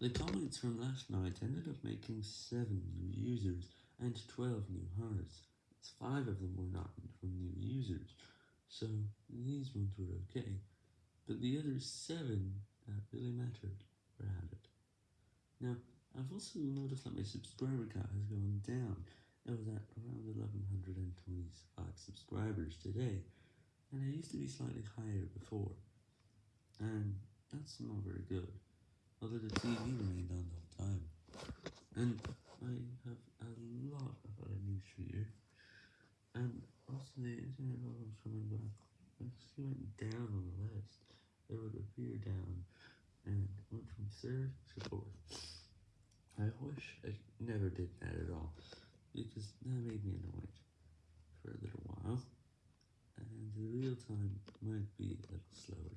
The comments from last night ended up making 7 new users and 12 new hearts, as 5 of them were not from new users, so these ones were okay, but the other 7 that really mattered were added. Now, I've also noticed that my subscriber count has gone down, it was at around 1125 subscribers today, and it used to be slightly higher before, and that's not very good. Although the TV remained on the whole time. And I have a lot of other news for you. And also the internet problems coming back. If you went down on the list, it would appear down and went from third to fourth. I wish I never did that at all, because that made me annoyed for a little while, and the real time might be a little slower.